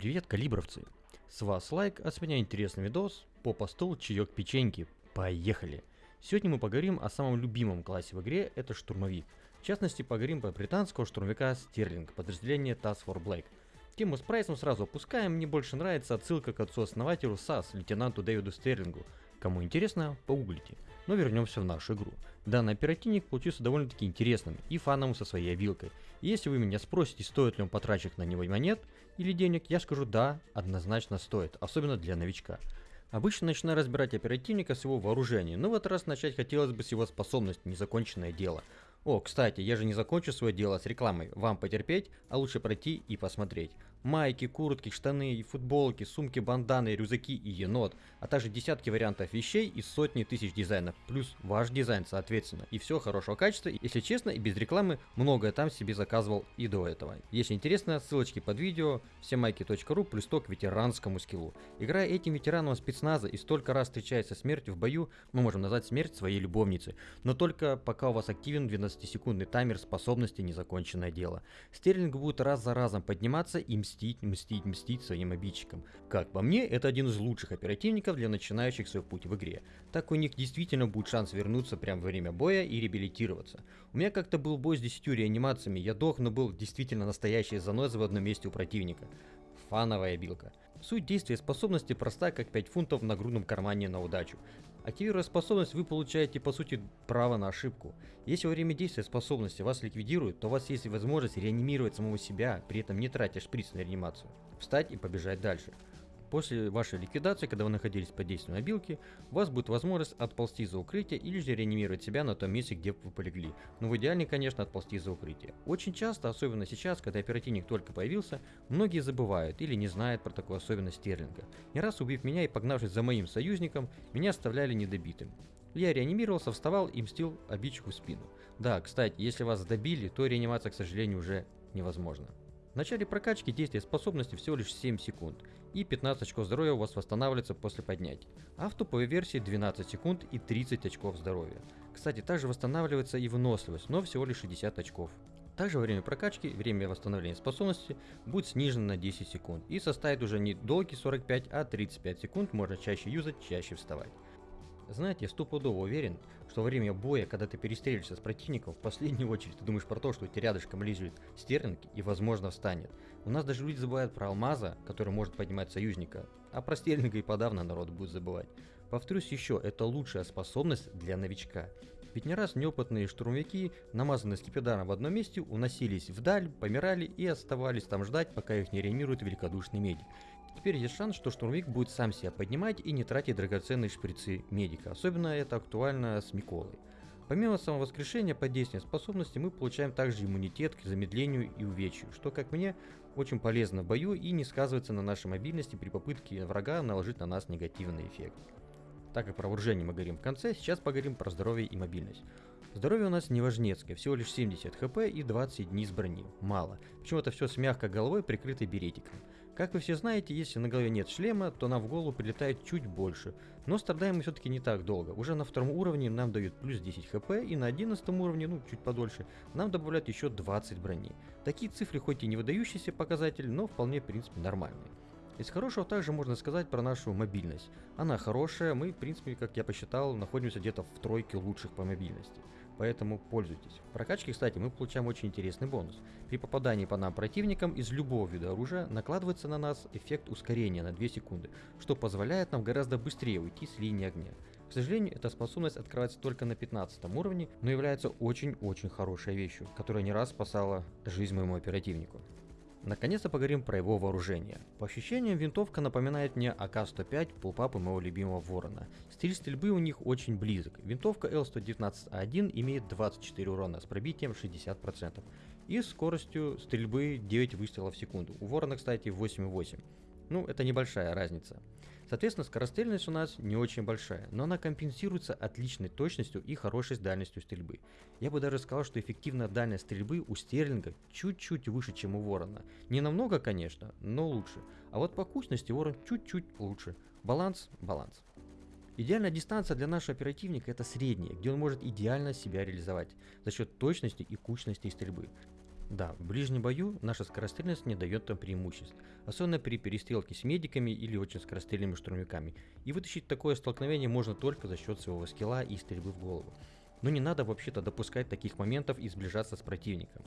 Привет, калибровцы! С вас лайк, а с меня интересный видос, попа стол, чаек печеньки. Поехали! Сегодня мы поговорим о самом любимом классе в игре, это штурмовик. В частности, поговорим про британского штурмовика Стерлинг, подразделение Task Force Black. Тему с прайсом сразу опускаем, мне больше нравится отсылка к отцу-основателю САС, лейтенанту Дэвиду Стерлингу. Кому интересно, погуглите. Но вернемся в нашу игру. Данный оперативник получился довольно-таки интересным и фановым со своей обилкой. И если вы меня спросите, стоит ли он потраченных на него монет или денег, я скажу да, однозначно стоит, особенно для новичка. Обычно начинаю разбирать оперативника с его вооружения, но в этот раз начать хотелось бы с его способности, незаконченное дело. О, кстати, я же не закончу свое дело с рекламой. Вам потерпеть, а лучше пройти и посмотреть. Майки, куртки, штаны, футболки, сумки, банданы, рюкзаки и енот, а также десятки вариантов вещей и сотни тысяч дизайнов, плюс ваш дизайн соответственно. И все хорошего качества, если честно и без рекламы, многое там себе заказывал и до этого. Если интересно, ссылочки под видео, всемайки.ру плюс то к ветеранскому скиллу. Играя этим ветераном спецназа и столько раз встречается смертью в бою, мы можем назвать смерть своей любовницы, но только пока у вас активен 12-секундный таймер способности незаконченное дело. Стерлинг будет раз за разом подниматься и мстить, мстить, мстить своим обидчикам. Как по мне, это один из лучших оперативников для начинающих свой путь в игре. Так у них действительно будет шанс вернуться прямо во время боя и реабилитироваться. У меня как-то был бой с 10 реанимациями, я дох, но был действительно настоящий заноза в одном месте у противника. Фановая билка. Суть действия способности проста, как 5 фунтов на грудном кармане на удачу. Активируя способность, вы получаете по сути право на ошибку. Если во время действия способности вас ликвидируют, то у вас есть возможность реанимировать самого себя, при этом не тратя шприц на реанимацию. Встать и побежать дальше. После вашей ликвидации, когда вы находились под действием обилки, у вас будет возможность отползти за укрытие или же реанимировать себя на том месте, где вы полегли. Но в идеале, конечно, отползти за укрытие. Очень часто, особенно сейчас, когда оперативник только появился, многие забывают или не знают про такую особенность Стерлинга. Не раз убив меня и погнавшись за моим союзником, меня оставляли недобитым. Я реанимировался, вставал и мстил обидчику в спину. Да, кстати, если вас добили, то реанимация, к сожалению, уже невозможна. В начале прокачки действие способности всего лишь 7 секунд, и 15 очков здоровья у вас восстанавливается после поднятия. А в топовой версии 12 секунд и 30 очков здоровья. Кстати, также восстанавливается и выносливость, но всего лишь 60 очков. Также во время прокачки время восстановления способности будет снижено на 10 секунд и составит уже не долгие 45, а 35 секунд, можно чаще юзать, чаще вставать. Знаете, я стопудово уверен, что во время боя, когда ты перестреливаешься с противником, в последнюю очередь ты думаешь про то, что у тебя рядышком лежит стерлинг и возможно встанет. У нас даже люди забывают про алмаза, который может поднимать союзника, а про стерлинга и подавно народ будет забывать. Повторюсь еще, это лучшая способность для новичка. Ведь не раз неопытные штурмовики, намазанные скипидаром в одном месте, уносились вдаль, помирали и оставались там ждать, пока их не реанимирует великодушный медик. Теперь есть шанс, что штурмовик будет сам себя поднимать и не тратить драгоценные шприцы медика. Особенно это актуально с Миколой. Помимо самовоскрешения под действием способности, мы получаем также иммунитет к замедлению и увечью, что, как мне, очень полезно в бою и не сказывается на нашей мобильности при попытке врага наложить на нас негативный эффект. Так как про вооружение мы говорим в конце, сейчас поговорим про здоровье и мобильность. Здоровье у нас не важнецкое, всего лишь 70 хп и 20 дней с брони. Мало. Почему это все с мягкой головой, прикрытой беретиком. Как вы все знаете, если на голове нет шлема, то нам в голову прилетает чуть больше. Но страдаем мы все-таки не так долго. Уже на втором уровне нам дают плюс 10 хп и на 11 уровне, ну чуть подольше, нам добавляют еще 20 брони. Такие цифры хоть и не выдающийся показатель, но вполне в принципе нормальные. Из хорошего также можно сказать про нашу мобильность. Она хорошая, мы в принципе, как я посчитал, находимся где-то в тройке лучших по мобильности. Поэтому пользуйтесь. В прокачке, кстати, мы получаем очень интересный бонус. При попадании по нам противникам из любого вида оружия накладывается на нас эффект ускорения на 2 секунды, что позволяет нам гораздо быстрее уйти с линии огня. К сожалению, эта способность открывается только на 15 уровне, но является очень-очень хорошей вещью, которая не раз спасала жизнь моему оперативнику. Наконец-то поговорим про его вооружение. По ощущениям, винтовка напоминает мне АК-105 пулпапы моего любимого ворона. Стиль стрельбы у них очень близок. Винтовка L119А1 имеет 24 урона с пробитием 60% и скоростью стрельбы 9 выстрелов в секунду. У ворона, кстати, 8,8. Ну, это небольшая разница. Соответственно, скорострельность у нас не очень большая, но она компенсируется отличной точностью и хорошей дальностью стрельбы. Я бы даже сказал, что эффективная дальность стрельбы у Стерлинга чуть-чуть выше, чем у Ворона. Не намного, конечно, но лучше. А вот по кучности Ворон чуть-чуть лучше. Баланс, баланс. Идеальная дистанция для нашего оперативника это средняя, где он может идеально себя реализовать за счет точности и кучности стрельбы. Да, в ближнем бою наша скорострельность не дает нам преимуществ, особенно при перестрелке с медиками или очень скорострельными штурмовиками. И вытащить такое столкновение можно только за счет своего скилла и стрельбы в голову. Но не надо вообще-то допускать таких моментов и сближаться с противником.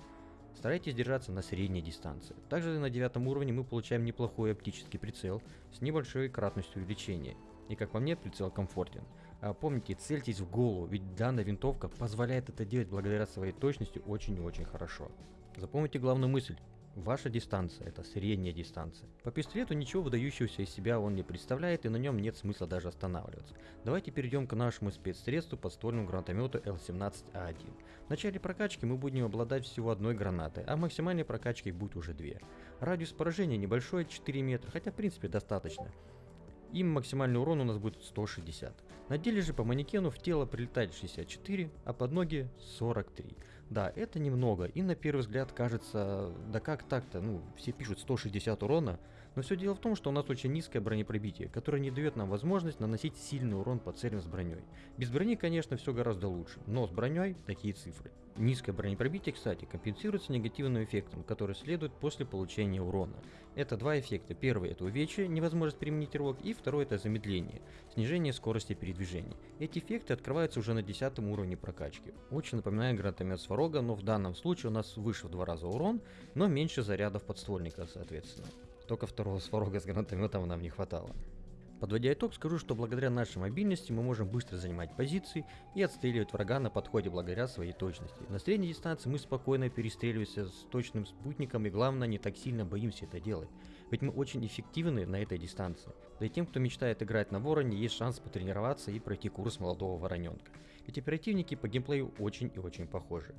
Старайтесь держаться на средней дистанции. Также на девятом уровне мы получаем неплохой оптический прицел с небольшой кратностью увеличения. И как по мне, прицел комфортен. А помните, цельтесь в голову, ведь данная винтовка позволяет это делать благодаря своей точности очень и очень хорошо. Запомните главную мысль. Ваша дистанция – это средняя дистанция. По пистолету ничего выдающегося из себя он не представляет и на нем нет смысла даже останавливаться. Давайте перейдем к нашему спецсредству подствольному гранатомету L17A1. В начале прокачки мы будем обладать всего одной гранатой, а в максимальной прокачке будет уже две. Радиус поражения небольшой, 4 метра, хотя в принципе достаточно. Им максимальный урон у нас будет 160. На деле же по манекену в тело прилетает 64, а под ноги 43. Да, это немного, и на первый взгляд кажется, да как так-то, ну, все пишут 160 урона, но все дело в том, что у нас очень низкое бронепробитие, которое не дает нам возможность наносить сильный урон по целям с броней. Без брони, конечно, все гораздо лучше, но с броней такие цифры. Низкое бронепробитие, кстати, компенсируется негативным эффектом, который следует после получения урона. Это два эффекта. Первый это увечье, невозможность применить рывок, и второй это замедление, снижение скорости передвижения. Эти эффекты открываются уже на 10 уровне прокачки. Очень напоминает гранатомет Сварога, но в данном случае у нас выше в два раза урон, но меньше зарядов подствольника, соответственно. Только второго сварога с гранатометом нам не хватало. Подводя итог, скажу, что благодаря нашей мобильности мы можем быстро занимать позиции и отстреливать врага на подходе благодаря своей точности. На средней дистанции мы спокойно перестреливаемся с точным спутником и главное не так сильно боимся это делать. Ведь мы очень эффективны на этой дистанции. Да и тем, кто мечтает играть на вороне, есть шанс потренироваться и пройти курс молодого вороненка. Ведь оперативники по геймплею очень и очень похожи.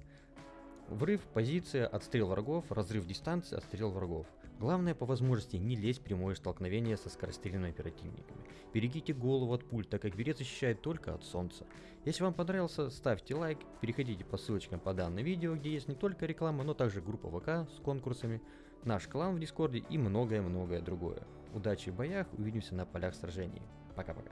Врыв, позиция, отстрел врагов, разрыв дистанции, отстрел врагов. Главное по возможности не лезть в прямое столкновение со скорострельными оперативниками. Берегите голову от пуль, так как берет защищает только от солнца. Если вам понравился, ставьте лайк, переходите по ссылочкам по данному видео, где есть не только реклама, но также группа ВК с конкурсами, наш клан в Дискорде и многое-многое другое. Удачи в боях, увидимся на полях сражений. Пока-пока.